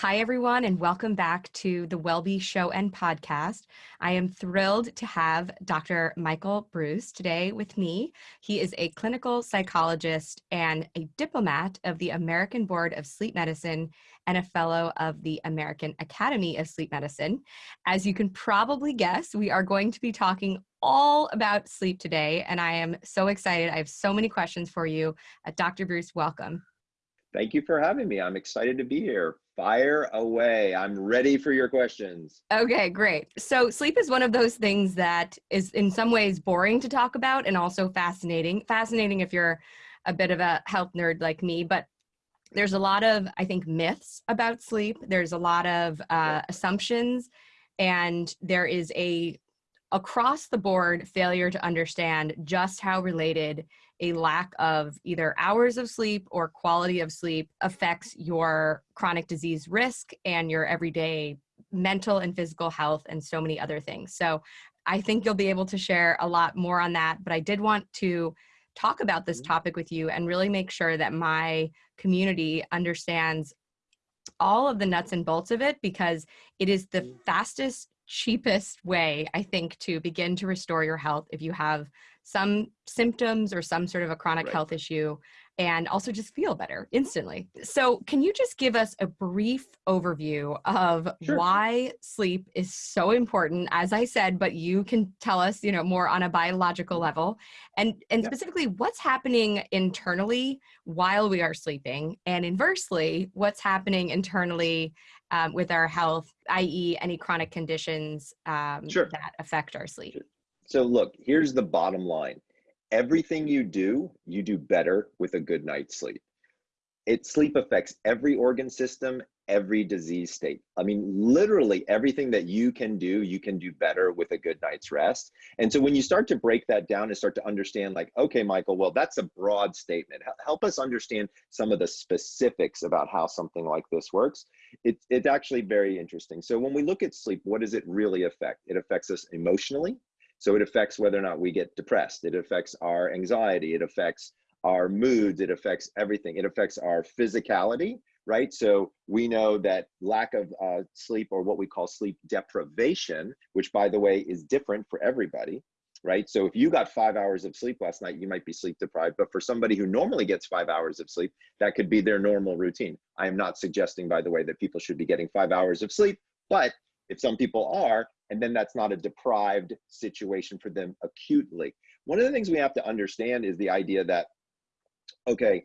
Hi, everyone, and welcome back to the WellBe Show and Podcast. I am thrilled to have Dr. Michael Breus today with me. He is a clinical psychologist and a diplomat of the American Board of Sleep Medicine and a fellow of the American Academy of Sleep Medicine. As you can probably guess, we are going to be talking all about sleep today, and I am so excited. I have so many questions for you. Uh, Dr. Breus, welcome. Thank you for having me. I'm excited to be here. Fire away. I'm ready for your questions. Okay, great. So, sleep is one of those things that is in some ways boring to talk about and also fascinating. Fascinating if you're a bit of a health nerd like me, but there's a lot of, I think, myths about sleep. There's a lot of uh, assumptions, and there is a across the board failure to understand just how related a lack of either hours of sleep or quality of sleep affects your chronic disease risk and your everyday mental and physical health and so many other things. So I think you'll be able to share a lot more on that, but I did want to talk about this mm-hmm. topic with you and really make sure that my community understands all of the nuts and bolts of it because it is the mm. fastest cheapest way i think to begin to restore your health if you have some symptoms or some sort of a chronic right. health issue and also just feel better instantly. So, can you just give us a brief overview of sure. why sleep is so important as I said, but you can tell us, you know, more on a biological level and and specifically what's happening internally while we are sleeping and inversely what's happening internally um, with our health, i.e., any chronic conditions um, sure. that affect our sleep. Sure. So look, here's the bottom line. Everything you do, you do better with a good night's sleep. It sleep affects every organ system, every disease state. I mean, literally everything that you can do, you can do better with a good night's rest. And so when you start to break that down and start to understand like, okay, Michael, well, that's a broad statement. Help us understand some of the specifics about how something like this works. It, it's actually very interesting. So when we look at sleep, what does it really affect? It affects us emotionally. So it affects whether or not we get depressed. It affects our anxiety. It affects our moods. It affects everything. It affects our physicality, right? So we know that lack of uh, sleep or what we call sleep deprivation, which by the way is different for everybody, right? So if you got five hours of sleep last night, you might be sleep deprived. But for somebody who normally gets five hours of sleep, that could be their normal routine. I am not suggesting, by the way, that people should be getting five hours of sleep, but if some people are, and then that's not a deprived situation for them acutely. One of the things we have to understand is the idea that, okay,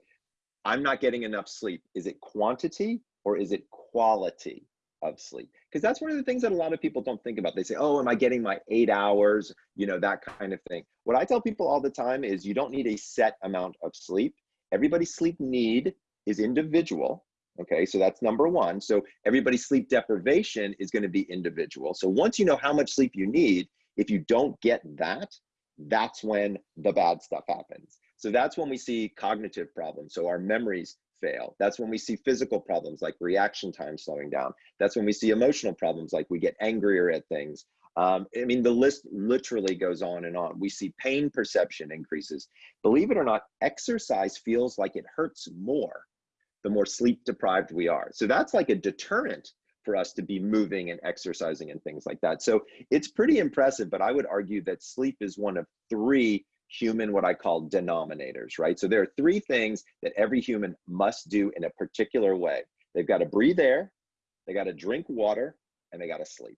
I'm not getting enough sleep. Is it quantity or is it quality of sleep? Because that's one of the things that a lot of people don't think about. They say, oh, am I getting my eight hours? You know, that kind of thing. What I tell people all the time is you don't need a set amount of sleep. Everybody's sleep need is individual. Okay, so that's number one. So everybody's sleep deprivation is going to be individual. So once you know how much sleep you need, if you don't get that, that's when the bad stuff happens. So that's when we see cognitive problems. So our memories fail. That's when we see physical problems like reaction time slowing down. That's when we see emotional problems like we get angrier at things. Um, I mean, the list literally goes on and on. We see pain perception increases. Believe it or not, exercise feels like it hurts more the more sleep deprived we are. So that's like a deterrent for us to be moving and exercising and things like that. So it's pretty impressive, but I would argue that sleep is one of three human, what I call denominators, right? So there are three things that every human must do in a particular way. They've got to breathe air, they got to drink water, and they got to sleep.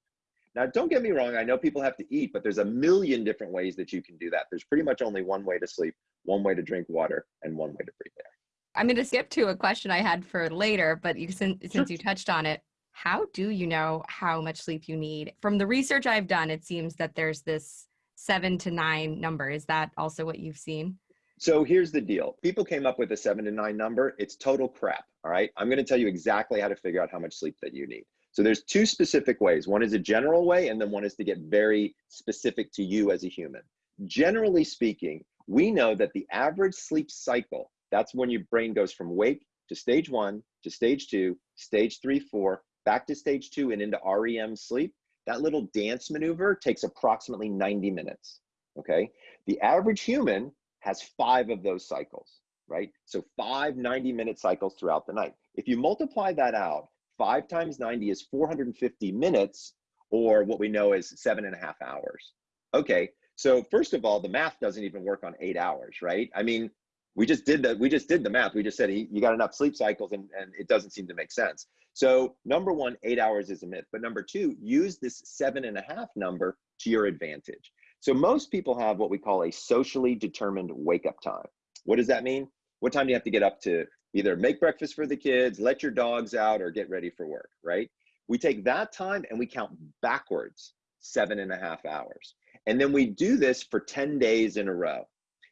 Now, don't get me wrong, I know people have to eat, but there's a million different ways that you can do that. There's pretty much only one way to sleep, one way to drink water, and one way to breathe air. I'm going to skip to a question I had for later, but you, since, since you touched on it, how do you know how much sleep you need? From the research I've done, it seems that there's this seven to nine number. Is that also what you've seen? So here's the deal. People came up with a seven to nine number. It's total crap. All right. I'm going to tell you exactly how to figure out how much sleep that you need. So there's two specific ways. One is a general way, and then one is to get very specific to you as a human. Generally speaking, we know that the average sleep cycle that's when your brain goes from wake to stage one to stage two, stage three, four, back to stage two and into REM sleep. That little dance maneuver takes approximately 90 minutes. Okay. The average human has five of those cycles, right? So five 90 minute cycles throughout the night. If you multiply that out, five times 90 is 450 minutes, or what we know is seven and a half hours. Okay, so first of all, the math doesn't even work on eight hours, right? I mean, we just did the we just did the math. We just said you got enough sleep cycles, and, and it doesn't seem to make sense. So number one, eight hours is a myth. But number two, use this seven and a half number to your advantage. So most people have what we call a socially determined wake up time. What does that mean? What time do you have to get up to either make breakfast for the kids, let your dogs out, or get ready for work, right? We take that time and we count backwards seven and a half hours. And then we do this for 10 days in a row.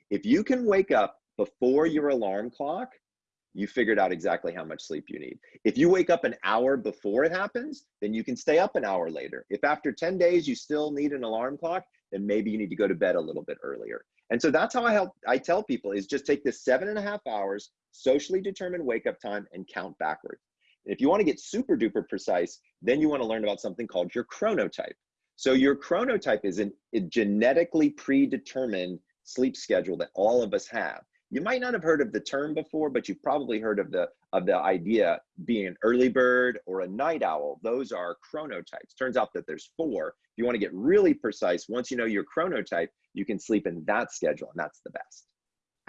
If you can wake up before your alarm clock, you figured out exactly how much sleep you need. If you wake up an hour before it happens, then you can stay up an hour later. If after 10 days you still need an alarm clock, then maybe you need to go to bed a little bit earlier. And so that's how I help I tell people is just take this seven and a half hours, socially determined wake up time and count backwards. If you want to get super duper precise, then you want to learn about something called your chronotype. So your chronotype is an, a genetically predetermined sleep schedule that all of us have. You might not have heard of the term before, but you've probably heard of the of the idea being an early bird or a night owl. Those are chronotypes. Turns out that there's four. If you want to get really precise, once you know your chronotype, you can sleep in that schedule, and that's the best.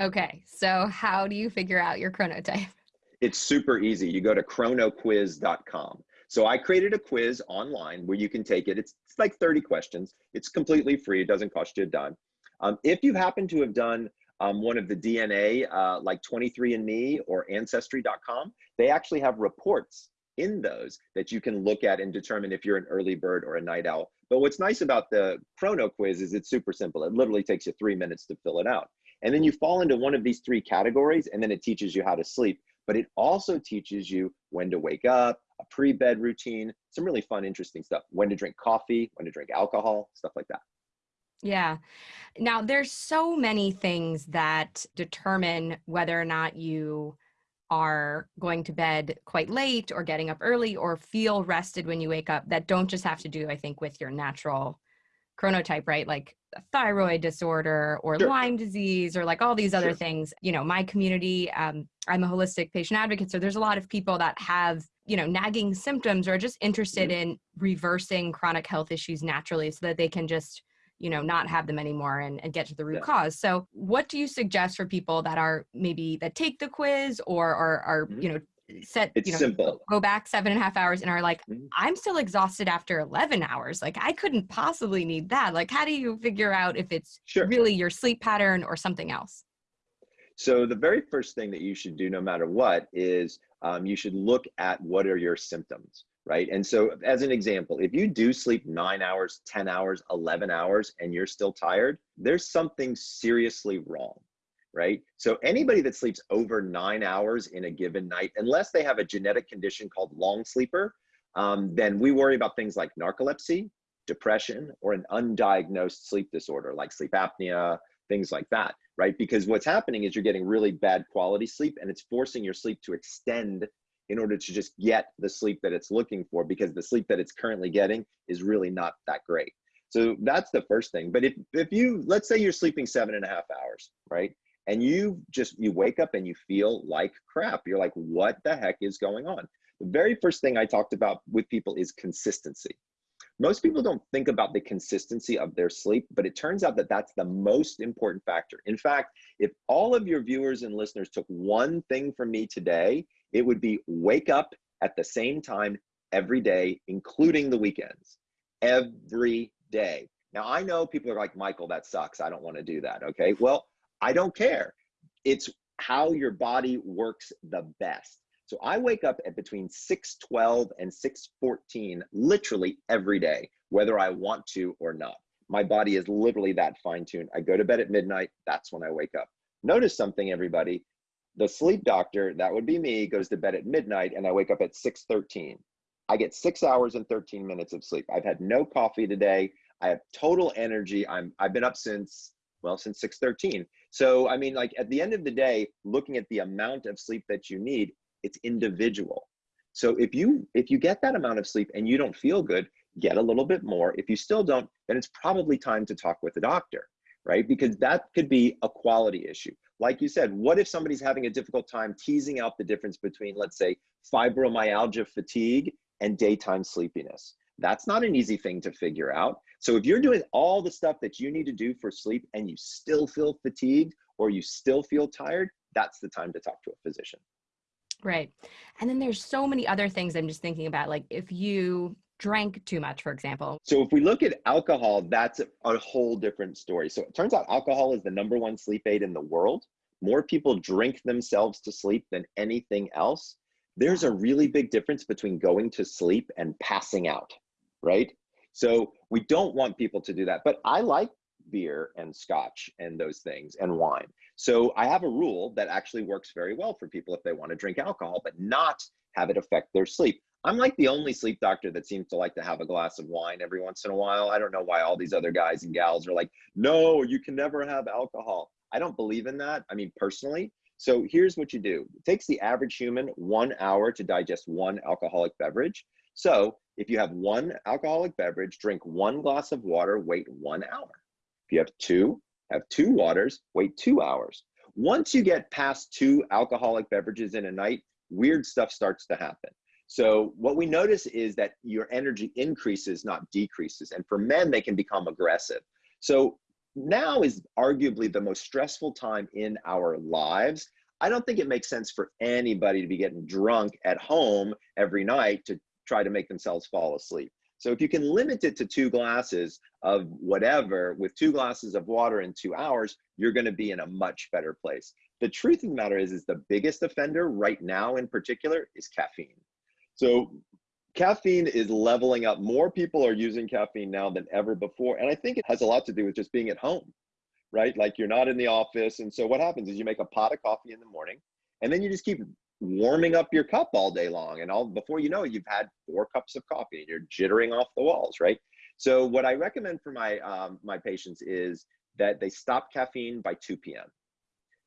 Okay, so how do you figure out your chronotype? It's super easy. You go to chronoquiz.com. So I created a quiz online where you can take it. It's, it's like 30 questions. It's completely free. It doesn't cost you a dime. Um, if you happen to have done um, one of the DNA, uh, like 23andMe or Ancestry.com, they actually have reports in those that you can look at and determine if you're an early bird or a night owl. But what's nice about the Chrono quiz is it's super simple. It literally takes you three minutes to fill it out. And then you fall into one of these three categories and then it teaches you how to sleep. But it also teaches you when to wake up, a pre-bed routine, some really fun, interesting stuff. When to drink coffee, when to drink alcohol, stuff like that. Yeah. Now there's so many things that determine whether or not you are going to bed quite late or getting up early or feel rested when you wake up that don't just have to do, I think, with your natural chronotype, right? Like thyroid disorder or sure. Lyme disease or like all these other sure. things. You know, my community, um, I'm a holistic patient advocate. So there's a lot of people that have, you know, nagging symptoms or just interested mm-hmm. in reversing chronic health issues naturally so that they can just you know not have them anymore and, and get to the root yeah. cause so what do you suggest for people that are maybe that take the quiz or are, are mm-hmm. you know set it's you know simple go back seven and a half hours and are like mm-hmm. i'm still exhausted after 11 hours like i couldn't possibly need that like how do you figure out if it's sure. really your sleep pattern or something else so the very first thing that you should do no matter what is um, you should look at what are your symptoms right? And so as an example, if you do sleep nine hours, 10 hours, 11 hours, and you're still tired, there's something seriously wrong, right? So anybody that sleeps over nine hours in a given night, unless they have a genetic condition called long sleeper, um, then we worry about things like narcolepsy, depression, or an undiagnosed sleep disorder like sleep apnea, things like that, right? Because what's happening is you're getting really bad quality sleep and it's forcing your sleep to extend in order to just get the sleep that it's looking for because the sleep that it's currently getting is really not that great. So that's the first thing. But if, if you, let's say you're sleeping seven and a half hours, right? And you just, you wake up and you feel like crap. You're like, what the heck is going on? The very first thing I talked about with people is consistency. Most people don't think about the consistency of their sleep, but it turns out that that's the most important factor. In fact, if all of your viewers and listeners took one thing from me today, it would be wake up at the same time every day, including the weekends, every day. Now, I know people are like, Michael, that sucks. I don't want to do that. Okay. Well, I don't care. It's how your body works the best. So I wake up at between 6:12 and 6:14 literally every day, whether I want to or not. My body is literally that fine-tuned. I go to bed at midnight, that's when I wake up. Notice something everybody, the sleep doctor, that would be me, goes to bed at midnight and I wake up at 6:13. I get 6 hours and 13 minutes of sleep. I've had no coffee today. I have total energy. I'm I've been up since well, since 6:13. So, I mean like at the end of the day, looking at the amount of sleep that you need, it's individual. So if you if you get that amount of sleep and you don't feel good, get a little bit more. If you still don't, then it's probably time to talk with a doctor right? Because that could be a quality issue. Like you said, what if somebody's having a difficult time teasing out the difference between, let's say, fibromyalgia fatigue, and daytime sleepiness. That's not an easy thing to figure out. So if you're doing all the stuff that you need to do for sleep and you still feel fatigued or you still feel tired, that's the time to talk to a physician. Right. And then there's so many other things I'm just thinking about. Like if you drank too much, for example. So if we look at alcohol, that's a whole different story. So it turns out alcohol is the number one sleep aid in the world. More people drink themselves to sleep than anything else. There's a really big difference between going to sleep and passing out, right? So we don't want people to do that. But I like beer and scotch and those things and wine. So I have a rule that actually works very well for people if they want to drink alcohol, but not have it affect their sleep. I'm like the only sleep doctor that seems to like to have a glass of wine every once in a while. I don't know why all these other guys and gals are like, no, you can never have alcohol. I don't believe in that. I mean, personally. So here's what you do. It takes the average human one hour to digest one alcoholic beverage. So if you have one alcoholic beverage, drink one glass of water, wait one hour. If you have two, have two waters, wait two hours. Once you get past two alcoholic beverages in a night, weird stuff starts to happen. So what we notice is that your energy increases, not decreases. And for men, they can become aggressive. So now is arguably the most stressful time in our lives. I don't think it makes sense for anybody to be getting drunk at home every night to try to make themselves fall asleep. So if you can limit it to two glasses of whatever with two glasses of water in two hours, you're going to be in a much better place. The truth of the matter is, is the biggest offender right now in particular is caffeine. So caffeine is leveling up. More people are using caffeine now than ever before. And I think it has a lot to do with just being at home, right? Like you're not in the office. And so what happens is you make a pot of coffee in the morning and then you just keep warming up your cup all day long. And all before you know it, you've had four cups of coffee and you're jittering off the walls, right? So what I recommend for my, um, my patients is that they stop caffeine by 2 p.m.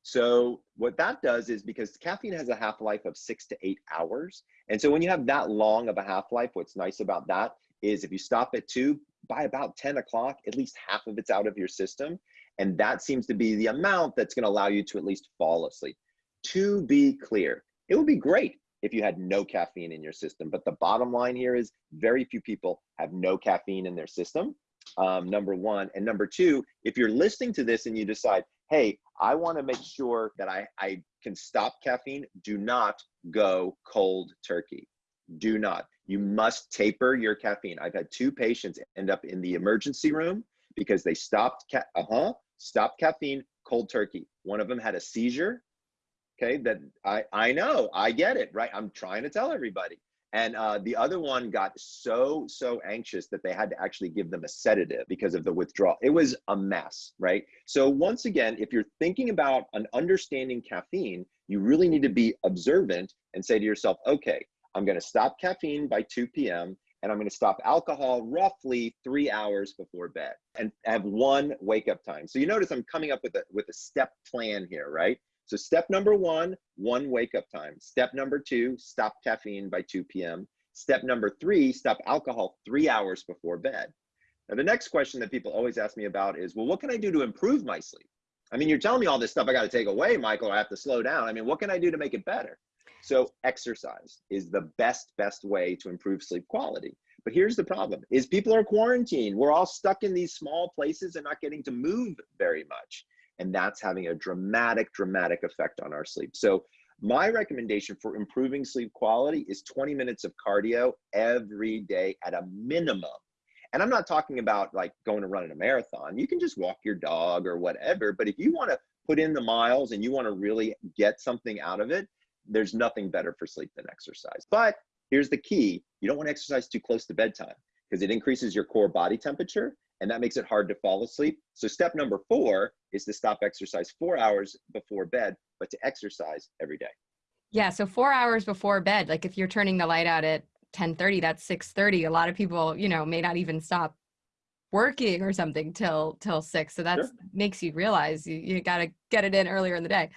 So what that does is because caffeine has a half-life of six to eight hours. And so when you have that long of a half-life, what's nice about that is if you stop at two, by about 10 o'clock, at least half of it's out of your system. And that seems to be the amount that's gonna allow you to at least fall asleep. To be clear, it would be great if you had no caffeine in your system. But the bottom line here is very few people have no caffeine in their system, um, number one. And number two, if you're listening to this and you decide, hey, I want to make sure that I, I can stop caffeine. Do not go cold turkey. Do not. You must taper your caffeine. I've had two patients end up in the emergency room because they stopped, ca uh-huh, stopped caffeine, cold turkey. One of them had a seizure. Okay, that I, I know, I get it, right? I'm trying to tell everybody. And uh, the other one got so, so anxious that they had to actually give them a sedative because of the withdrawal. It was a mess, right? So once again, if you're thinking about an understanding caffeine, you really need to be observant and say to yourself, okay, I'm gonna stop caffeine by 2 p.m. and I'm gonna stop alcohol roughly three hours before bed and have one wake up time. So you notice I'm coming up with a, with a step plan here, right? So step number one, one wake up time. Step number two, stop caffeine by 2 p.m. Step number three, stop alcohol three hours before bed. Now, the next question that people always ask me about is, well, what can I do to improve my sleep? I mean, you're telling me all this stuff I got to take away, Michael. I have to slow down. I mean, what can I do to make it better? So exercise is the best, best way to improve sleep quality. But here's the problem is people are quarantined. We're all stuck in these small places and not getting to move very much and that's having a dramatic, dramatic effect on our sleep. So my recommendation for improving sleep quality is 20 minutes of cardio every day at a minimum. And I'm not talking about like going to run in a marathon. You can just walk your dog or whatever. But if you want to put in the miles and you want to really get something out of it, there's nothing better for sleep than exercise. But here's the key you don't want to exercise too close to bedtime because it increases your core body temperature and that makes it hard to fall asleep. So step number four is to stop exercise four hours before bed, but to exercise every day. Yeah, so four hours before bed, like if you're turning the light out at 10:30, that's 6:30. A lot of people, you know, may not even stop working or something till till six. So that sure. makes you realize you, you got to get it in earlier in the day.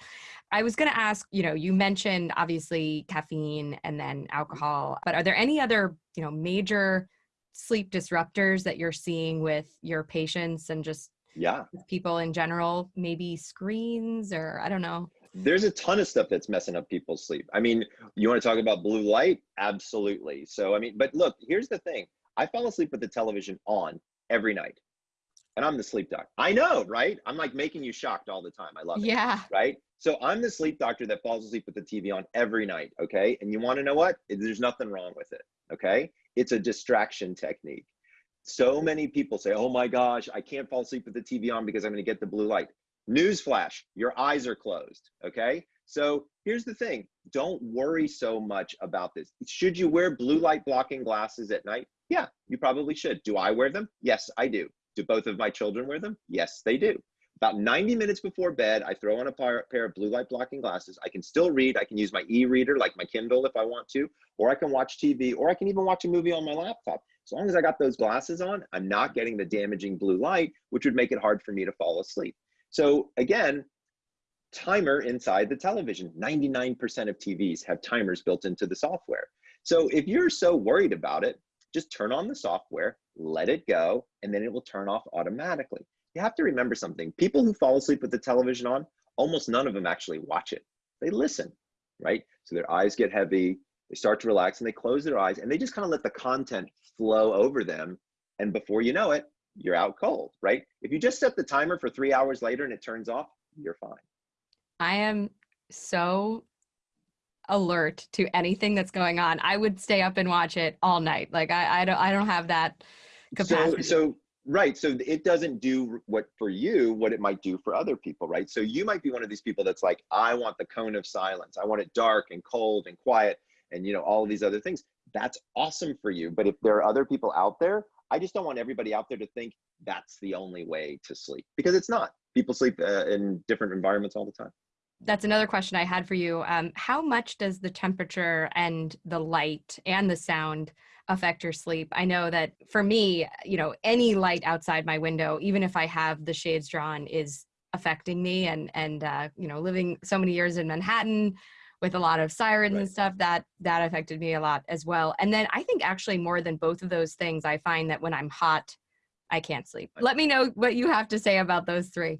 I was going to ask, you know, you mentioned obviously caffeine and then alcohol, but are there any other, you know, major sleep disruptors that you're seeing with your patients and just yeah people in general maybe screens or i don't know there's a ton of stuff that's messing up people's sleep. I mean, you want to talk about blue light? Absolutely. So, I mean, but look, here's the thing. I fall asleep with the television on every night. And I'm the sleep doctor. I know, right? I'm like making you shocked all the time. I love it. Yeah. Right? So I'm the sleep doctor that falls asleep with the TV on every night, okay? And you want to know what? There's nothing wrong with it, okay? It's a distraction technique. So many people say, "Oh my gosh, I can't fall asleep with the TV on because I'm going to get the blue light." Newsflash, your eyes are closed, okay? So here's the thing don't worry so much about this. Should you wear blue light blocking glasses at night? Yeah, you probably should. Do I wear them? Yes, I do. Do both of my children wear them? Yes, they do. About 90 minutes before bed, I throw on a pair, of blue light blocking glasses. I can still read. I can use my e-reader like my Kindle if I want to, or I can watch TV, or I can even watch a movie on my laptop. As long as I got those glasses on, I'm not getting the damaging blue light, which would make it hard for me to fall asleep. So again, timer inside the television. 99% of TVs have timers built into the software. So if you're so worried about it, just turn on the software, let it go, and then it will turn off automatically. You have to remember something. People who fall asleep with the television on, almost none of them actually watch it. They listen, right? So their eyes get heavy, they start to relax and they close their eyes and they just kind of let the content flow over them. And before you know it, you're out cold, right? If you just set the timer for three hours later and it turns off, you're fine. I am so alert to anything that's going on. I would stay up and watch it all night. Like I, I don't, I don't have that capacity. So, so right. So it doesn't do what for you, what it might do for other people, right? So you might be one of these people that's like, I want the cone of silence. I want it dark and cold and quiet and you know all of these other things. That's awesome for you. But if there are other people out there, I just don't want everybody out there to think that's the only way to sleep because it's not. People sleep uh, in different environments all the time that's another question I had for you. Um, how much does the temperature and the light and the sound affect your sleep? I know that for me, you know, any light outside my window, even if I have the shades drawn, is affecting me. And and uh, you know, living so many years in Manhattan with a lot of sirens right. and stuff, that that affected me a lot as well. And then I think actually more than both of those things, I find that when I'm hot, I can't sleep. Let me know what you have to say about those three.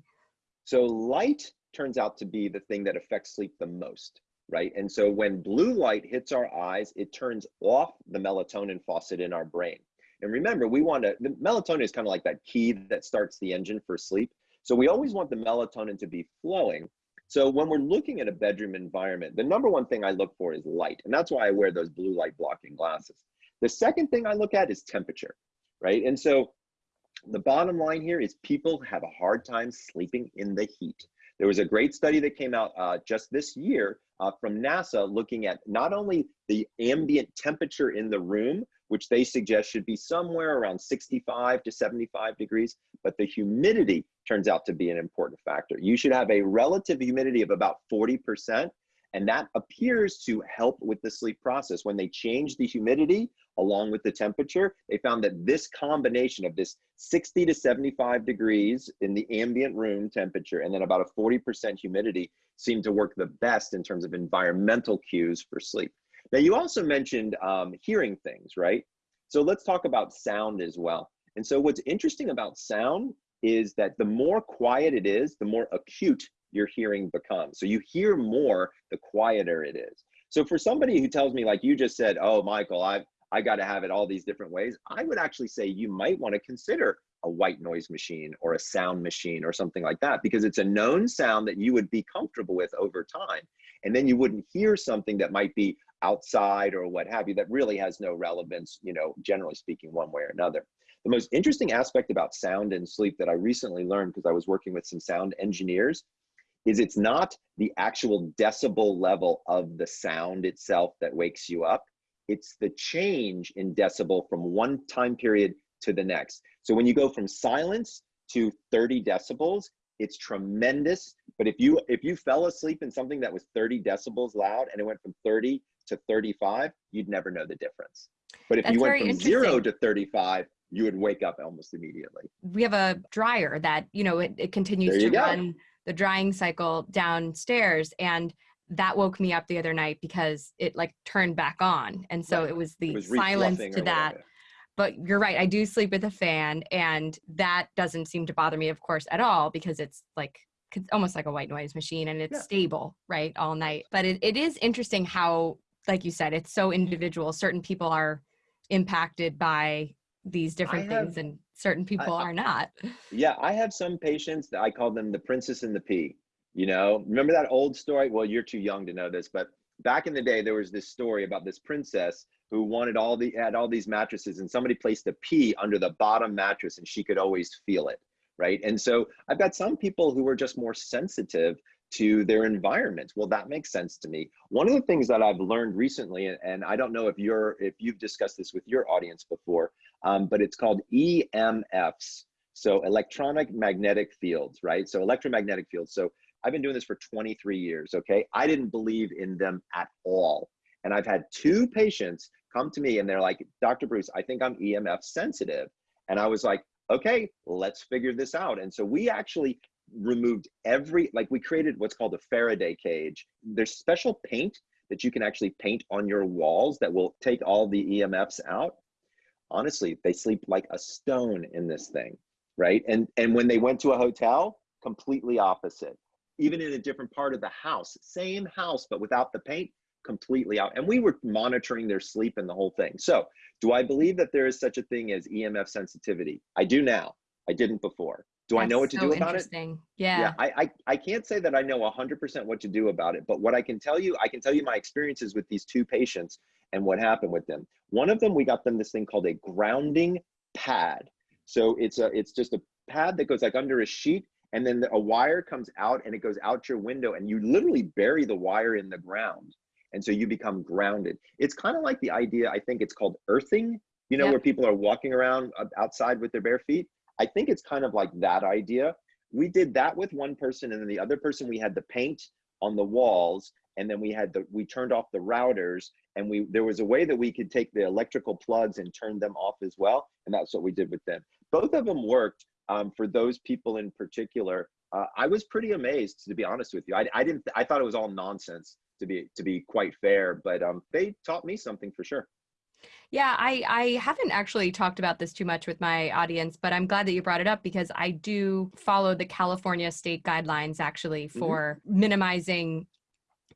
So light turns out to be the thing that affects sleep the most, right? And so when blue light hits our eyes, it turns off the melatonin faucet in our brain. And remember, we want to, the melatonin is kind of like that key that starts the engine for sleep. So we always want the melatonin to be flowing. So when we're looking at a bedroom environment, the number one thing I look for is light. And that's why I wear those blue light blocking glasses. The second thing I look at is temperature, right? And so the bottom line here is people have a hard time sleeping in the heat. There was a great study that came out uh, just this year uh, from NASA looking at not only the ambient temperature in the room, which they suggest should be somewhere around 65 to 75 degrees, but the humidity turns out to be an important factor. You should have a relative humidity of about 40%, and that appears to help with the sleep process. When they change the humidity, along with the temperature, they found that this combination of this 60 to 75 degrees in the ambient room temperature and then about a 40% humidity seemed to work the best in terms of environmental cues for sleep. Now, you also mentioned um, hearing things, right? So let's talk about sound as well. And so what's interesting about sound is that the more quiet it is, the more acute your hearing becomes. So you hear more the quieter it is. So for somebody who tells me, like you just said, oh, Michael, I've I got to have it all these different ways. I would actually say you might want to consider a white noise machine or a sound machine or something like that because it's a known sound that you would be comfortable with over time. And then you wouldn't hear something that might be outside or what have you that really has no relevance, you know, generally speaking, one way or another. The most interesting aspect about sound and sleep that I recently learned because I was working with some sound engineers is it's not the actual decibel level of the sound itself that wakes you up it's the change in decibel from one time period to the next. So when you go from silence to 30 decibels, it's tremendous. But if you if you fell asleep in something that was 30 decibels loud and it went from 30 to 35, you'd never know the difference. But if That's you went from zero to 35, you would wake up almost immediately. We have a dryer that, you know, it, it continues to go. run the drying cycle downstairs. And that woke me up the other night because it like turned back on and so right. it was the it was silence to that but you're right i do sleep with a fan and that doesn't seem to bother me of course at all because it's like it's almost like a white noise machine and it's Yeah. stable, right, all night. But it, it is interesting how, like you said, it's so individual. Certain people are impacted by these different have- things and certain people I- are not. Yeah, I have some patients that I call them the princess and the pea. You know, remember that old story? Well, you're too young to know this, but back in the day, there was this story about this princess who wanted all the had all these mattresses, and somebody placed a pea under the bottom mattress, and she could always feel it, right? And so I've got some people who are just more sensitive to their environment. Well, that makes sense to me. One of the things that I've learned recently, and- I don't know if you're if you've discussed this with your audience before, um, but it's called EMFs. So electronic magnetic fields, right? So electromagnetic fields. So I've been doing this for 23 years, okay? I didn't believe in them at all. And I've had two patients come to me and they're like, Dr. Breus, I think I'm EMF sensitive. And I was like, okay, let's figure this out. And so we actually removed every, like we created what's called a Faraday cage. There's special paint that you can actually paint on your walls that will take all the EMFs out. Honestly, they sleep like a stone in this thing, right? And and when they went to a hotel, completely opposite. Even in a different part of the house, same house, but without the paint, completely out. And we were monitoring their sleep and the whole thing. So, do I believe that there is such a thing as EMF sensitivity? I do now. I didn't before. Do I know what to so do about it? interesting. Yeah. yeah I, I i can't say that i know 100% what to do about it but what i can tell you i can tell you my experiences with these two patients and what happened with them one of them we got them this thing called a grounding pad so it's a it's just a pad that goes like under a sheet and then a wire comes out and it goes out your window and you literally bury the wire in the ground and so you become grounded. It's kind of like the idea i think it's called earthing you know Yep. where people are walking around uh, outside with their bare feet. I think it's kind of like that idea. We did that with one person and then the other person we had the paint on the walls and then we had the we turned off the routers and we there was a way that we could take the electrical plugs and turn them off as well and that's what we did with them. Both of them worked um, for those people in particular. Uh, i was pretty amazed to be honest with you. I, I didn't i thought it was all nonsense to be to be quite fair but um, they taught me something for sure Yeah, I, I haven't actually talked about this too much with my audience, but I'm glad that you brought it up because I do follow the California state guidelines actually Mhm. for minimizing,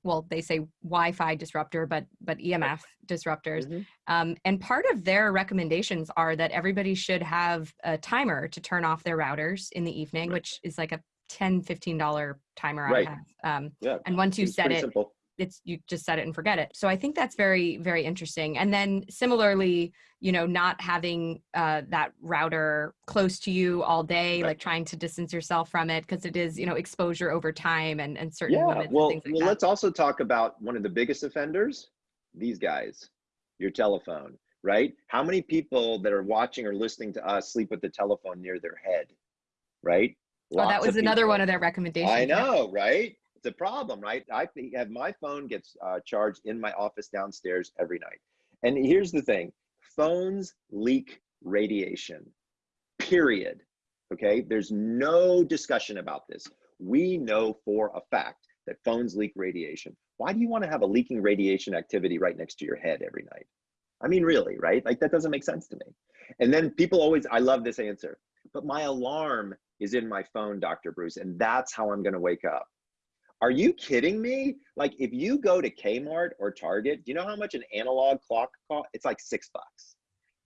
well, they say Wi-Fi disruptor, but but EMF disruptors. Mhm. Um, and part of their recommendations are that everybody should have a timer to turn off their routers in the evening, Right. which is like a 10 $15 timer Right. I have. Um, yeah and once you set it, simple it's you just set it and forget it. So i think that's very very interesting. And then similarly you know not having uh, that router close to you all day Right. like trying to distance yourself from it because it is you know exposure over time and and certain yeah well, like well that. let's also talk about one of the biggest offenders these guys your telephone right? How many people that are watching or listening to us sleep with the telephone near their head right? Oh, that was another one of their recommendations i know right a problem right? I have my phone gets uh, charged in my office downstairs every night. And here's the thing phones leak radiation period okay? There's no discussion about this. We know for a fact that phones leak radiation. Why do you want to have a leaking radiation activity right next to your head every night? I mean really right? Like that doesn't make sense to me. And then people always i love this answer but my alarm is in my phone dr Breus and that's how i'm going to wake up are you kidding me? Like if you go to kmart or target do you know how much an analog clock costs it's like six bucks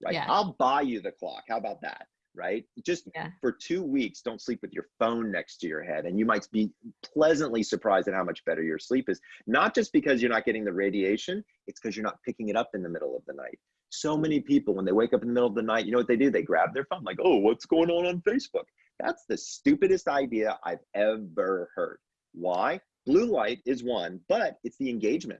right? Yeah. i'll buy you the clock. How about that right? Just Yeah. for two weeks don't sleep with your phone next to your head and you might be pleasantly surprised at how much better your sleep is. Not just because you're not getting the radiation it's because you're not picking it up in the middle of the night. So many people when they wake up in the middle of the night you know what they do? They grab their phone like oh what's going on on facebook? That's the stupidest idea i've ever heard. Why blue light is one but it's the engagement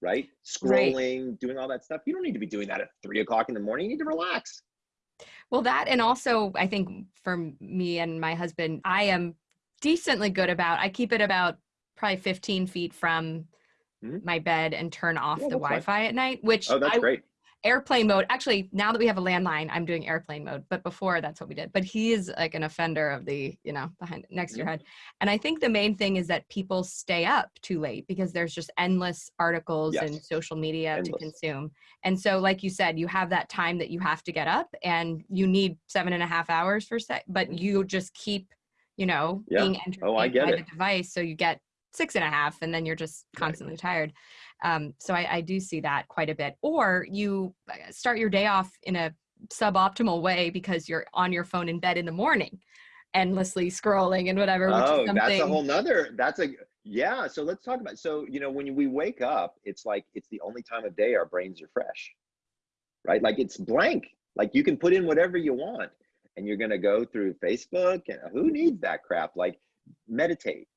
right Right. scrolling doing all that stuff you don't need to be doing that at three o'clock in the morning you need to relax Well, that and also I think for me and my husband, I am decently good about. I keep it about probably 15 feet from Mhm. my bed and turn off Yeah, the. Wi-Fi at night. Which oh that's I, great airplane mode. Actually, now that we have a landline, I'm doing airplane mode. But before, that's what we did. But he is like an offender of the, you know, behind next to your head. And I think the main thing is that people stay up too late because there's just endless articles and social media to consume. And so, like you said, you have that time that you have to get up, and you need seven and a half hours for set. But you just keep you know, Yeah. being Oh, I entertained get by it. the device. So you get six and a half and then you're just Right. constantly tired. Um, so I, I do see that quite a bit. Or you uh, start your day off in a suboptimal way because you're on your phone in bed in the morning, endlessly scrolling and whatever, which Oh, is something. that's a whole nother, that's a, yeah. So let's talk about, so, you know, when we wake up, it's like, it's the only time of day our brains are fresh, right? Like it's blank. Like you can put in whatever you want and you're going to go through Facebook and who needs that crap? Like meditate,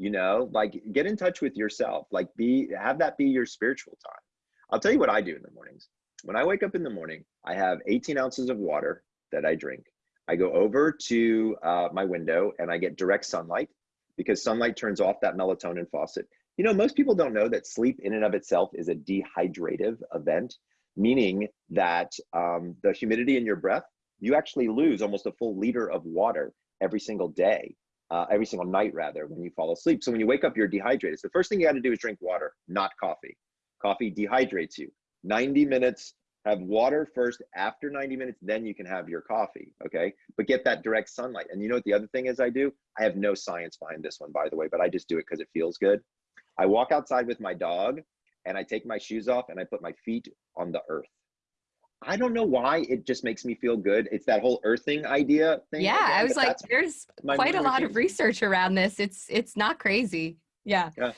you know, like get in touch with yourself, like be, have that be your spiritual time. I'll tell you what I do in the mornings. When I wake up in the morning, I have 18 ounces of water that I drink. I go over to uh, my window and I get direct sunlight because sunlight turns off that melatonin faucet. You know, most people don't know that sleep in and of itself is a dehydrative event, meaning that um, the humidity in your breath, you actually lose almost a full liter of water every single day, uh, every single night rather, when you fall asleep. So when you wake up, you're dehydrated. So the first thing you got to do is drink water, not coffee. Coffee dehydrates you. 90 minutes have water first after 90 minutes then you can have your coffee okay but get that direct sunlight and you know what the other thing is i do i have no science behind this one by the way but i just do it because it feels good i walk outside with my dog and i take my shoes off and i put my feet on the earth i don't know why it just makes me feel good it's that whole earthing idea thing yeah, again, I was like, there's quite a lot of research around this. It's it's not crazy. Yeah. I,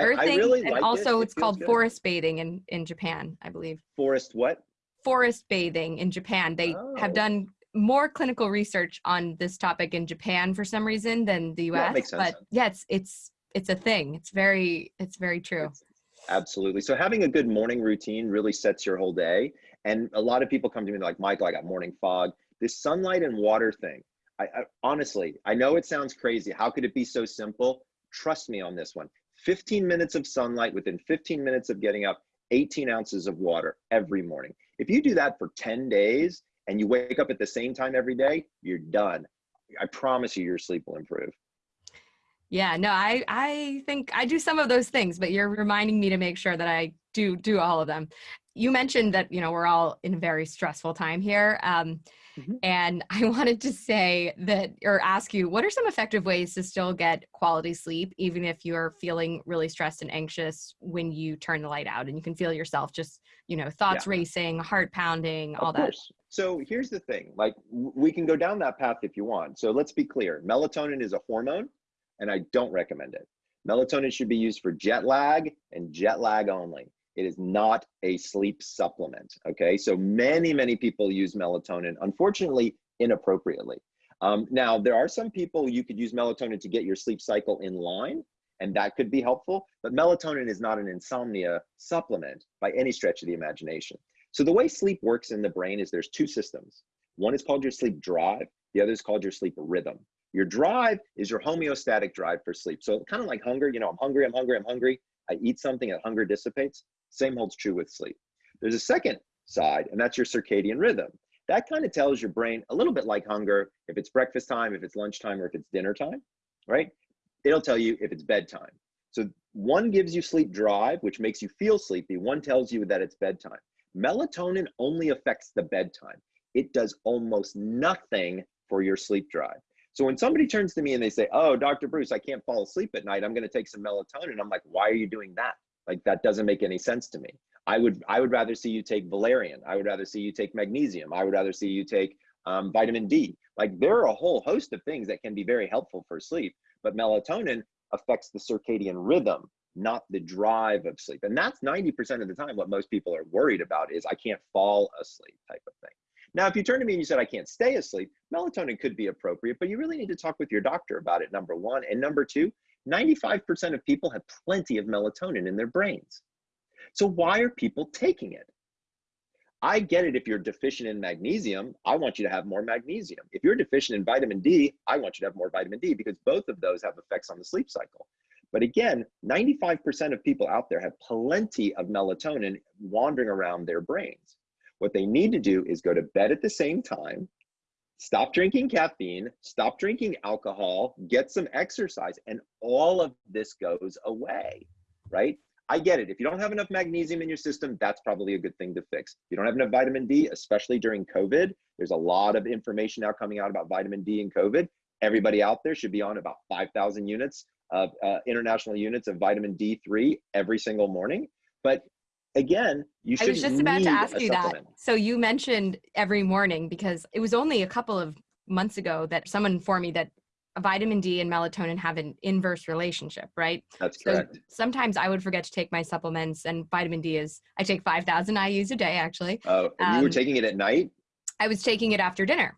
I Earthing, really and like also it. It it's feels called good. forest bathing in in Japan, I believe. forest what Forest bathing in Japan. They have Oh. done more clinical research on this topic in Japan for some reason than the Yeah, it US. makes sense. But yeah, it's it's it's a thing. It's very it's very true. It's- Absolutely. So having a good morning routine really sets your whole day. And a lot of people come to me like, Michael, I got morning fog. This sunlight and water thing. I, I honestly, I know it sounds crazy. How could it be so simple? Trust me on this one. 15 minutes of sunlight within 15 minutes of getting up, 18 ounces of water every morning. If you do that for 10 days and you wake up at the same time every day, you're done. I promise you, your sleep will improve. Yeah, no, I I think I do some of those things, but you're reminding me to make sure that I do do all of them. You mentioned that you know we're all in a very stressful time here, um, Mhm. and I wanted to say that or ask you what are some effective ways to still get quality sleep, even if you're feeling really stressed and anxious when you turn the light out and you can feel yourself just you know thoughts racing, heart pounding, all of that. course. So here's the thing, like we can go down that path if you want. So let's be clear. Melatonin is a hormone and I don't recommend it. Melatonin should be used for jet lag and jet lag only. It is not a sleep supplement. Okay. So many, many people use melatonin, unfortunately, inappropriately. Um, now, there are some people you could use melatonin to get your sleep cycle in line, and that could be helpful. But melatonin is not an insomnia supplement by any stretch of the imagination. So the way sleep works in the brain is there's two systems. One is called your sleep drive. The other is called your sleep rhythm. Your drive is your homeostatic drive for sleep. So kind of like hunger, you know, I'm hungry, I'm hungry, I'm hungry. I eat something and hunger dissipates. Same holds true with sleep. There's a second side, and that's your circadian rhythm. That kind of tells your brain a little bit like hunger, if it's breakfast time, if it's lunchtime, or if it's dinner time, right? It'll tell you if it's bedtime. So one gives you sleep drive, which makes you feel sleepy. One tells you that it's bedtime. Melatonin only affects the bedtime. It does almost nothing for your sleep drive. So when somebody turns to me and they say, "Oh, Dr. Breus, I can't fall asleep at night. I'm going to take some melatonin." I'm like, "Why are you doing that? Like that doesn't make any sense to me." I would I would rather see you take valerian. I would rather see you take magnesium. I would rather see you take um, vitamin D. Like there are a whole host of things that can be very helpful for sleep, but melatonin affects the circadian rhythm, not the drive of sleep. And that's 90% of the time what most people are worried about is I can't fall asleep type of thing. Now, if you turn to me and you said I can't stay asleep, melatonin could be appropriate, but you really need to talk with your doctor about it, number one. And number two, 95% of people have plenty of melatonin in their brains. So why are people taking it? I get it if you're deficient in magnesium, I want you to have more magnesium. If you're deficient in vitamin D, I want you to have more vitamin D because both of those have effects on the sleep cycle. But again, 95% of people out there have plenty of melatonin wandering around their brains. What they need to do is go to bed at the same time, stop drinking caffeine, stop drinking alcohol, get some exercise, and all of this goes away, right? I get it. If you don't have enough magnesium in your system, that's probably a good thing to fix. If you don't have enough vitamin D, especially during COVID, there's a lot of information now coming out about vitamin D and COVID. Everybody out there should be on about 5,000 units of uh, international units of vitamin D3 every single morning. But again, you should. I was just about to ask you that. So you mentioned every morning because it was only a couple of months ago that someone informed me that vitamin D and melatonin have an inverse relationship, right? That's correct. So sometimes I would forget to take my supplements, and vitamin D is I take 5,000 IU's a day actually. Oh, um, you were um, taking it at night? I was taking it after dinner,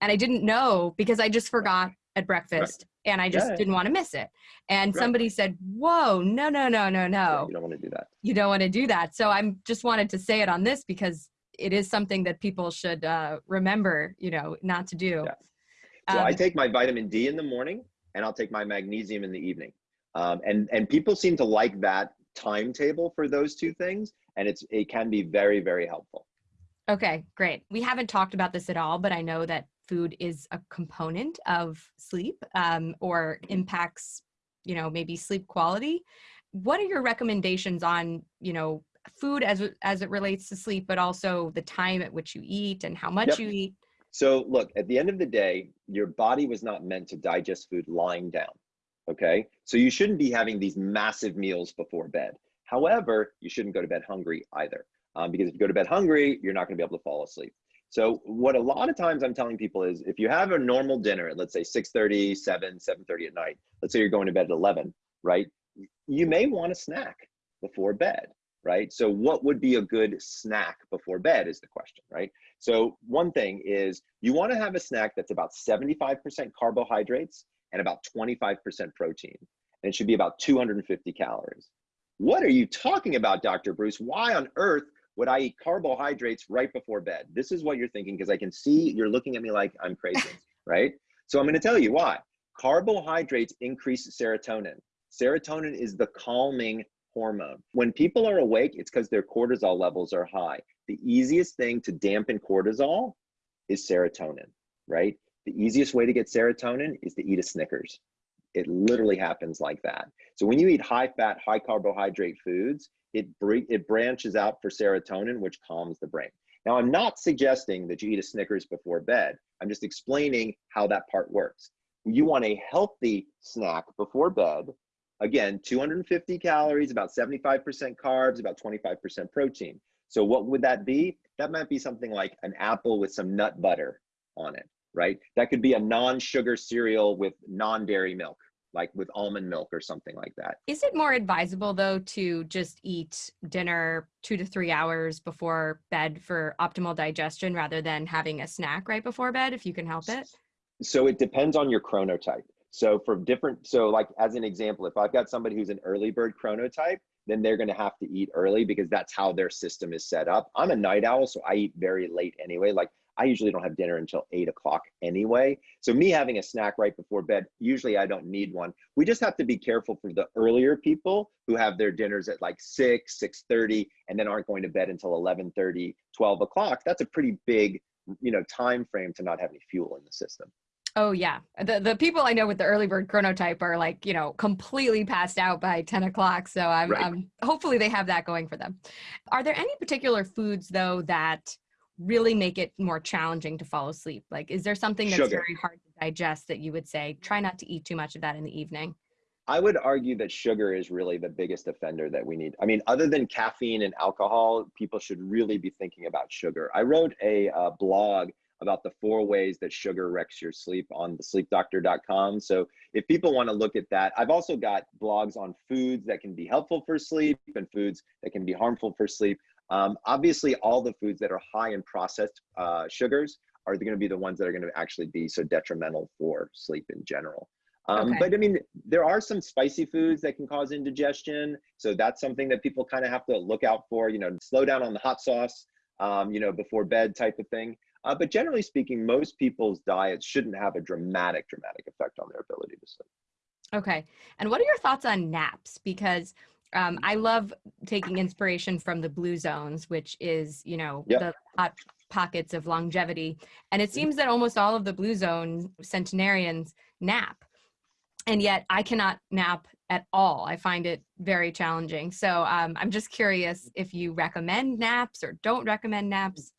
and I didn't know because I just forgot at breakfast. Right. And I just yeah. didn't want to miss it. And right. somebody said, Whoa, no, no, no, no, no. You don't want to do that. You don't want to do that. So I'm just wanted to say it on this because it is something that people should uh, remember, you know, not to do. Yeah. So um, I take my vitamin D in the morning and I'll take my magnesium in the evening. Um, and, and people seem to like that timetable for those two things. And it's, it can be very, very helpful. Okay, great. We haven't talked about this at all, but I know that food is a component of sleep um, or impacts, you know, maybe sleep quality. What are your recommendations on, you know, food as as it relates to sleep, but also the time at which you eat and how much yep. you eat? So look, at the end of the day, your body was not meant to digest food lying down. Okay. So you shouldn't be having these massive meals before bed. However, you shouldn't go to bed hungry either. Um, because if you go to bed hungry, you're not going to be able to fall asleep. So what a lot of times I'm telling people is if you have a normal dinner at let's say 6:30, 7, 7:30 at night, let's say you're going to bed at 11, right? You may want a snack before bed, right? So what would be a good snack before bed is the question, right? So one thing is you want to have a snack that's about 75% carbohydrates and about 25% protein. And it should be about 250 calories. What are you talking about, Dr. Breus? Why on earth would I eat carbohydrates right before bed? This is what you're thinking because I can see you're looking at me like I'm crazy, right? So I'm going to tell you why. Carbohydrates increase serotonin. Serotonin is the calming hormone. When people are awake, it's because their cortisol levels are high the easiest thing to dampen cortisol is serotonin, right? The easiest way to get serotonin is to eat a Snickers. It literally happens like that. So when you eat high fat, high carbohydrate foods, it, it branches out for serotonin, which calms the brain. Now, I'm not suggesting that you eat a Snickers before bed. I'm just explaining how that part works. You want a healthy snack before bed. Again, 250 calories, about 75% carbs, about 25% protein. So what would that be? That might be something like an apple with some nut butter on it, right? That could be a non-sugar cereal with non-dairy milk, like with almond milk or something like that. Is it more advisable though to just eat dinner two to three hours before bed for optimal digestion rather than having a snack right before bed if you can help it? So it depends on your chronotype. So for different, so like as an example, if I've got somebody who's an early bird chronotype, then they're going to have to eat early because that's how their system is set up. I'm a night owl, so I eat very late anyway. Like I usually don't have dinner until eight o'clock anyway. So me having a snack right before bed, usually I don't need one. We just have to be careful for the earlier people who have their dinners at like six, 6.30, and then aren't going to bed until 11.30, 12 o'clock. That's a pretty big, you know, time frame to not have any fuel in the system. Oh yeah, the the people I know with the early bird chronotype are like you know completely passed out by ten o'clock. So I'm, right. I'm hopefully they have that going for them. Are there any particular foods though that really make it more challenging to fall asleep? Like, is there something that's Sugar. very hard to digest that you would say try not to eat too much of that in the evening? I would argue that sugar is really the biggest offender that we need. I mean, other than caffeine and alcohol, people should really be thinking about sugar. I wrote a uh, blog about the four ways that sugar wrecks your sleep on the sleepdoctor.com. So if people want to look at that, I've also got blogs on foods that can be helpful for sleep and foods that can be harmful for sleep. Um, obviously, all the foods that are high in processed uh, sugars are going to be the ones that are going to actually be so detrimental for sleep in general. Um, okay. But I mean, there are some spicy foods that can cause indigestion. So that's something that people kind of have to look out for, you know, slow down on the hot sauce, um, you know, before bed type of thing. Uh, but generally speaking, most people's diets shouldn't have a dramatic, dramatic effect on their ability to sleep. Okay. And what are your thoughts on naps? Because um, I love taking inspiration from the blue zones, which is, you know, yep. the hot pockets of longevity. And it mm-hmm. seems that almost all of the blue zone centenarians nap. And yet I cannot nap at all. I find it very challenging. So um, I'm just curious if you recommend naps or don't recommend naps.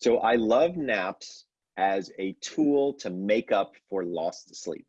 So I love naps as a tool to make up for lost sleep.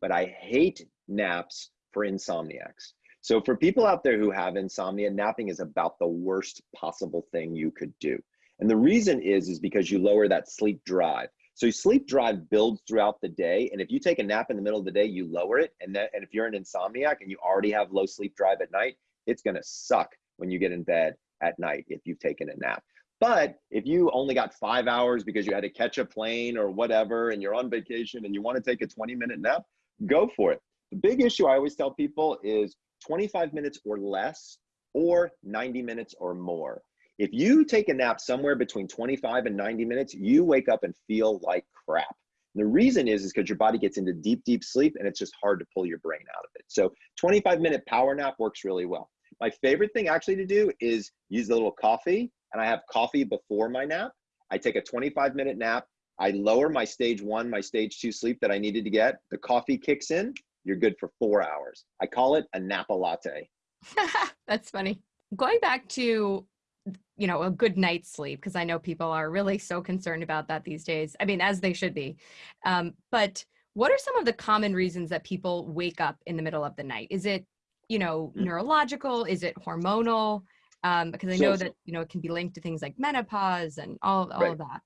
But I hate naps for insomniacs. So for people out there who have insomnia, napping is about the worst possible thing you could do. And the reason is, is because you lower that sleep drive. So sleep drive builds throughout the day. And if you take a nap in the middle of the day, you lower it. And, then, and if you're an insomniac and you already have low sleep drive at night, it's gonna suck when you get in bed at night if you've taken a nap. But if you only got five hours because you had to catch a plane or whatever, and you're on vacation and you wanna take a 20 minute nap, go for it. The big issue I always tell people is 25 minutes or less or 90 minutes or more. If you take a nap somewhere between 25 and 90 minutes, you wake up and feel like crap. And the reason is, is because your body gets into deep, deep sleep and it's just hard to pull your brain out of it. So 25 minute power nap works really well. My favorite thing actually to do is use a little coffee and I have coffee before my nap. I take a 25 minute nap. I lower my stage one, my stage two sleep that I needed to get. The coffee kicks in. You're good for four hours. I call it a napa latte. That's funny. Going back to you know a good night's sleep because i know people are really so concerned about that these days i mean as they should be um, but what are some of the common reasons that people wake up in the middle of the night is it you know mm. neurological is it hormonal um, because i know so, that you know it can be linked to things like menopause and all, all right. of that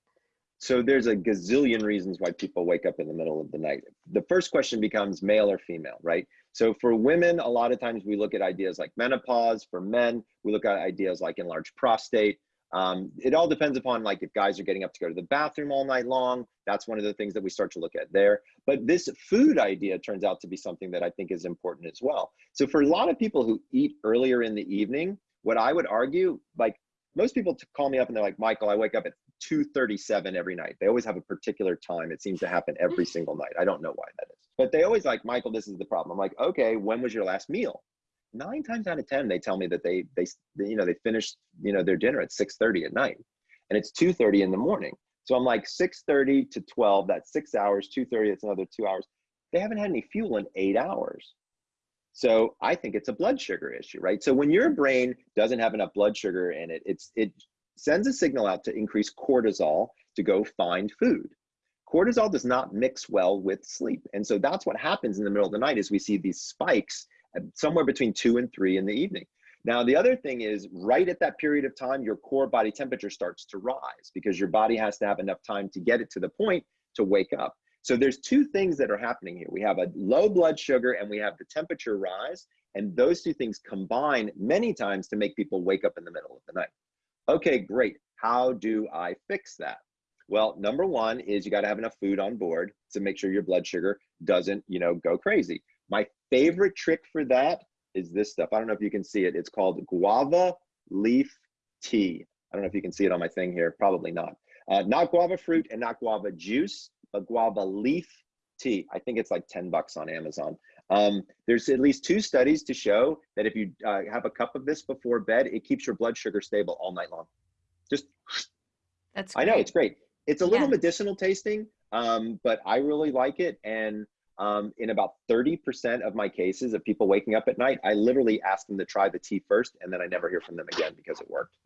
so there's a gazillion reasons why people wake up in the middle of the night the first question becomes male or female right so for women, a lot of times we look at ideas like menopause. For men, we look at ideas like enlarged prostate. Um, it all depends upon like if guys are getting up to go to the bathroom all night long. That's one of the things that we start to look at there. But this food idea turns out to be something that I think is important as well. So for a lot of people who eat earlier in the evening, what I would argue, like most people call me up and they're like, Michael, I wake up at 2.37 every night. They always have a particular time. It seems to happen hmm. every single night. I don't know why that is. But they always like, Michael, this is the problem. I'm like, okay, when was your last meal? Nine times out of 10, they tell me that they, they, you know, they finished, you know, their dinner at 6.30 at night and it's 2.30 in the morning. So I'm like 6.30 to 12, that's six hours, 2.30, it's another two hours. They haven't had any fuel in eight hours. So I think it's a blood sugar issue, right? So when your brain doesn't have enough blood sugar in it, it's it sends a signal out to increase cortisol to go find food. Cortisol does not mix well with sleep. And so that's what happens in the middle of the night is we see these spikes somewhere between two and three in the evening. Now, the other thing is right at that period of time, your core body temperature starts to rise because your body has to have enough time to get it to the point to wake up. So there's two things that are happening here. We have a low blood sugar and we have the temperature rise. And those two things combine many times to make people wake up in the middle of the night. Okay, great. How do I fix that? Well, number one is you got to have enough food on board to make sure your blood sugar doesn't, you know, go crazy. My favorite trick for that is this stuff. I don't know if you can see it. It's called guava leaf tea. I don't know if you can see it on my thing here. Probably not. Uh, not guava fruit and not guava juice but guava leaf tea. I think it's like 10 bucks on Amazon. Um, there's at least two studies to show that if you uh, have a cup of this before bed, it keeps your blood sugar stable all night long. Just, that's great. I know it's great. It's a little yeah. medicinal tasting, um, but I really like it. And um, in about 30% of my cases of people waking up at night, I literally ask them to try the tea first, and then I never hear from them again because it worked.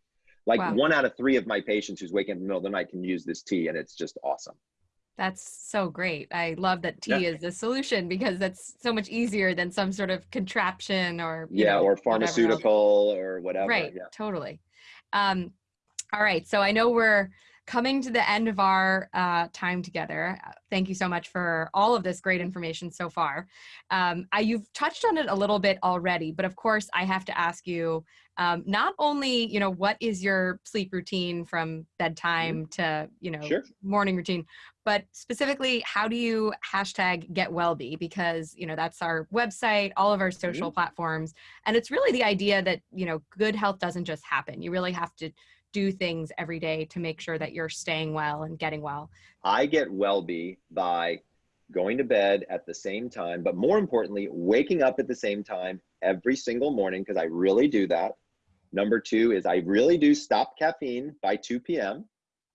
Like wow. one out of three of my patients who's waking up in the middle of the night can use this tea, and it's just awesome. That's so great. I love that tea yeah. is the solution because that's so much easier than some sort of contraption or yeah, know, or pharmaceutical whatever or whatever. Right, yeah. totally. Um, all right, so I know we're coming to the end of our uh, time together. Uh, thank you so much for all of this great information so far. Um, I, you've touched on it a little bit already, but of course I have to ask you um, not only, you know, what is your sleep routine from bedtime mm-hmm. to, you know, sure. morning routine, but specifically, how do you hashtag get wellbe? Because, you know, that's our website, all of our social mm-hmm. platforms. And it's really the idea that, you know, good health doesn't just happen. You really have to do things every day to make sure that you're staying well and getting well? I get well-be by going to bed at the same time, but more importantly, waking up at the same time every single morning because I really do that. Number two is I really do stop caffeine by 2 p.m.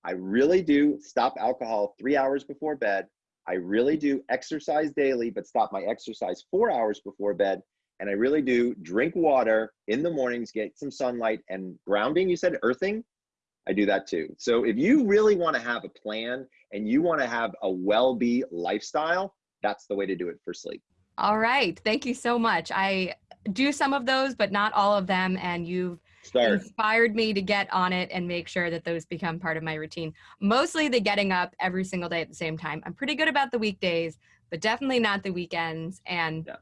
I really do stop alcohol three hours before bed. I really do exercise daily, but stop my exercise four hours before bed and I really do drink water in the mornings, get some sunlight and grounding. You said earthing. I do that too. So if you really want to have a plan and you want to have a well-be lifestyle, that's the way to do it for sleep. All right. Thank you so much. I do some of those, but not all of them. And you've Start. inspired me to get on it and make sure that those become part of my routine. Mostly the getting up every single day at the same time. I'm pretty good about the weekdays, but definitely not the weekends. And yeah.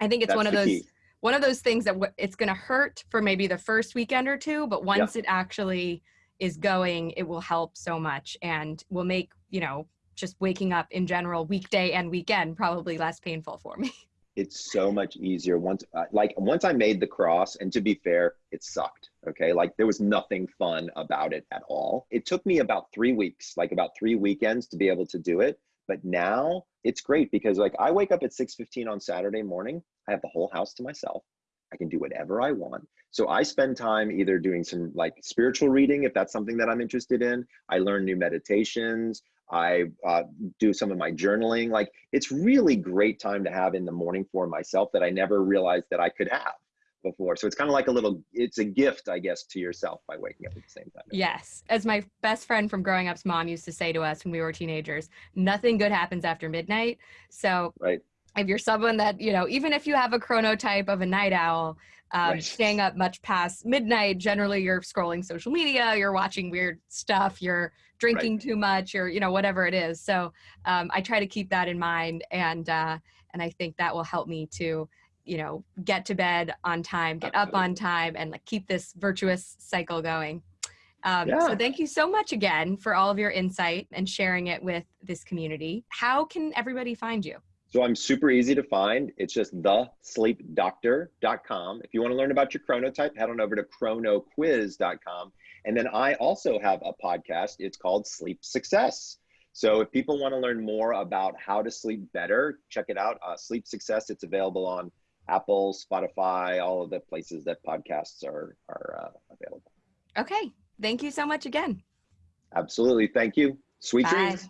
I think it's That's one of those key. one of those things that w- it's going to hurt for maybe the first weekend or two, but once yeah. it actually is going, it will help so much and will make, you know, just waking up in general weekday and weekend probably less painful for me. It's so much easier once uh, like once I made the cross and to be fair, it sucked. Okay? Like there was nothing fun about it at all. It took me about 3 weeks, like about 3 weekends to be able to do it, but now it's great because like I wake up at 6:15 on Saturday morning, I have the whole house to myself. I can do whatever I want. So I spend time either doing some like spiritual reading, if that's something that I'm interested in. I learn new meditations. I uh, do some of my journaling. Like it's really great time to have in the morning for myself that I never realized that I could have before. So it's kind of like a little, it's a gift, I guess, to yourself by waking up at the same time. Yes. As my best friend from growing up's mom used to say to us when we were teenagers, nothing good happens after midnight. So right if you're someone that you know even if you have a chronotype of a night owl um, right. staying up much past midnight generally you're scrolling social media you're watching weird stuff you're drinking right. too much or you know whatever it is so um, i try to keep that in mind and uh, and i think that will help me to you know get to bed on time get Absolutely. up on time and like keep this virtuous cycle going um, yeah. So thank you so much again for all of your insight and sharing it with this community. How can everybody find you? So I'm super easy to find. It's just thesleepdoctor.com. If you want to learn about your chronotype, head on over to chronoquiz.com. And then I also have a podcast. It's called Sleep Success. So if people want to learn more about how to sleep better, check it out. Uh, sleep Success. It's available on Apple, Spotify, all of the places that podcasts are are uh, available. Okay. Thank you so much again. Absolutely. Thank you. Sweet Bye. dreams.